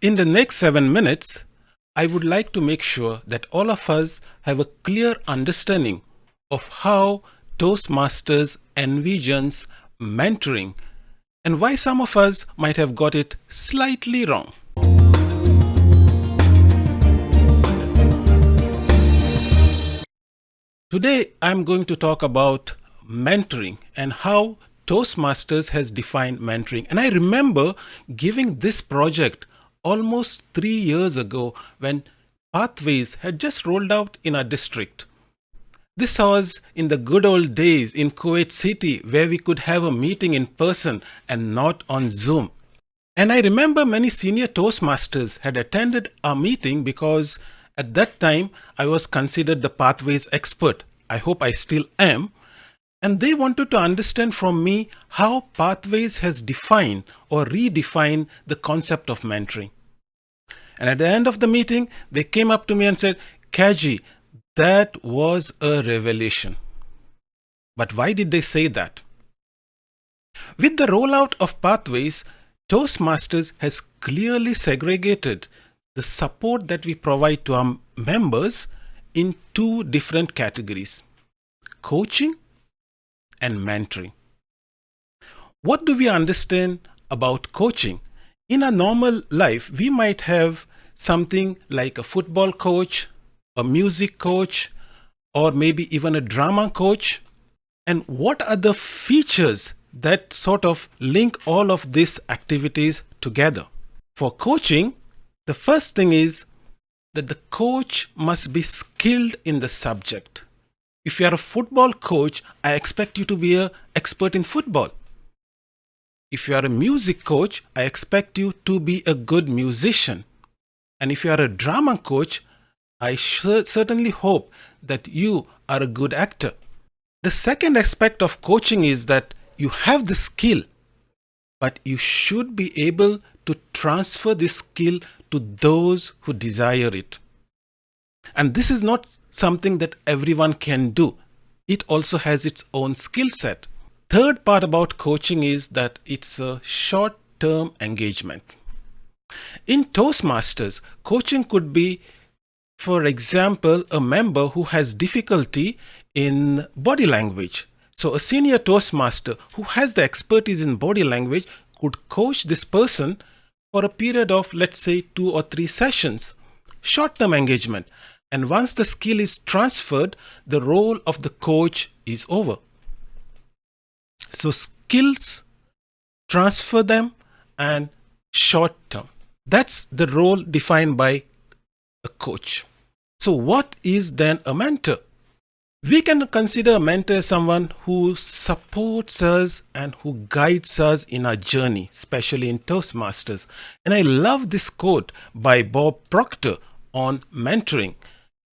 In the next seven minutes, I would like to make sure that all of us have a clear understanding of how Toastmasters envisions mentoring and why some of us might have got it slightly wrong. Today, I'm going to talk about mentoring and how Toastmasters has defined mentoring. And I remember giving this project almost three years ago when Pathways had just rolled out in our district. This was in the good old days in Kuwait City where we could have a meeting in person and not on Zoom. And I remember many senior Toastmasters had attended our meeting because at that time I was considered the Pathways expert. I hope I still am and they wanted to understand from me how Pathways has defined or redefined the concept of mentoring. And at the end of the meeting, they came up to me and said, Kaji, that was a revelation. But why did they say that? With the rollout of Pathways, Toastmasters has clearly segregated the support that we provide to our members in two different categories, coaching and mentoring. What do we understand about coaching? In a normal life, we might have something like a football coach, a music coach, or maybe even a drama coach. And what are the features that sort of link all of these activities together? For coaching, the first thing is that the coach must be skilled in the subject. If you are a football coach, I expect you to be an expert in football. If you are a music coach, I expect you to be a good musician. And if you are a drama coach, I certainly hope that you are a good actor. The second aspect of coaching is that you have the skill, but you should be able to transfer this skill to those who desire it. And this is not something that everyone can do. It also has its own skill set. Third part about coaching is that it's a short-term engagement. In Toastmasters, coaching could be, for example, a member who has difficulty in body language. So a senior Toastmaster who has the expertise in body language could coach this person for a period of, let's say, two or three sessions. Short-term engagement. And once the skill is transferred, the role of the coach is over. So skills, transfer them and short term. That's the role defined by a coach. So what is then a mentor? We can consider a mentor as someone who supports us and who guides us in our journey, especially in Toastmasters. And I love this quote by Bob Proctor on mentoring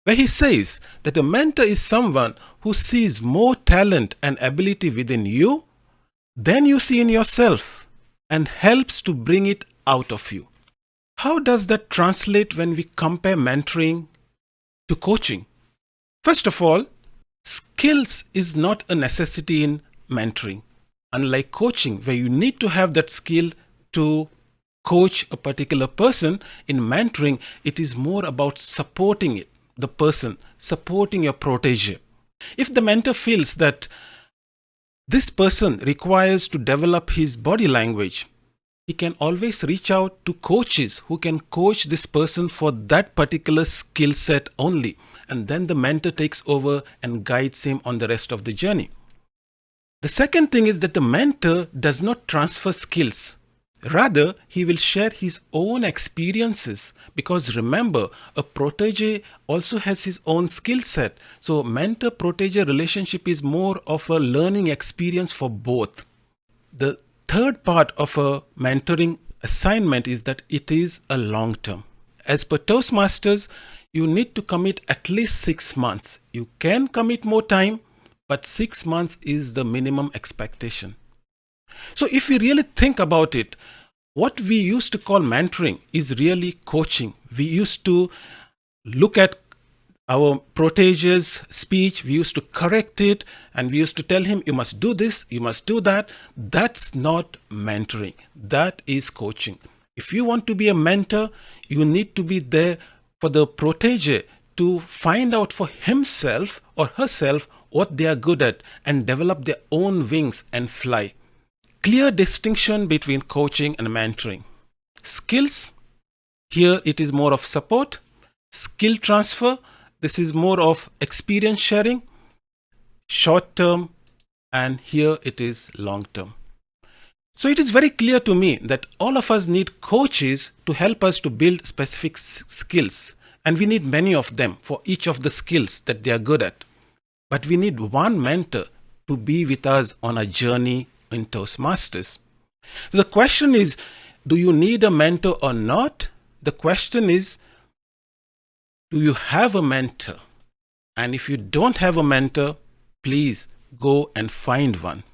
where he says that a mentor is someone who sees more talent and ability within you than you see in yourself and helps to bring it out of you. How does that translate when we compare mentoring to coaching? First of all, skills is not a necessity in mentoring. Unlike coaching, where you need to have that skill to coach a particular person, in mentoring, it is more about supporting it the person, supporting your protege. If the mentor feels that this person requires to develop his body language, he can always reach out to coaches who can coach this person for that particular skill set only. And then the mentor takes over and guides him on the rest of the journey. The second thing is that the mentor does not transfer skills. Rather, he will share his own experiences because remember, a protege also has his own skill set. So mentor-protege relationship is more of a learning experience for both. The third part of a mentoring assignment is that it is a long term. As per Toastmasters, you need to commit at least six months. You can commit more time, but six months is the minimum expectation. So if we really think about it, what we used to call mentoring is really coaching. We used to look at our protege's speech, we used to correct it, and we used to tell him, you must do this, you must do that. That's not mentoring. That is coaching. If you want to be a mentor, you need to be there for the protege to find out for himself or herself what they are good at and develop their own wings and fly. Clear distinction between coaching and mentoring. Skills, here it is more of support. Skill transfer, this is more of experience sharing. Short term, and here it is long term. So it is very clear to me that all of us need coaches to help us to build specific skills. And we need many of them for each of the skills that they are good at. But we need one mentor to be with us on a journey in Toastmasters. The question is, do you need a mentor or not? The question is, do you have a mentor? And if you don't have a mentor, please go and find one.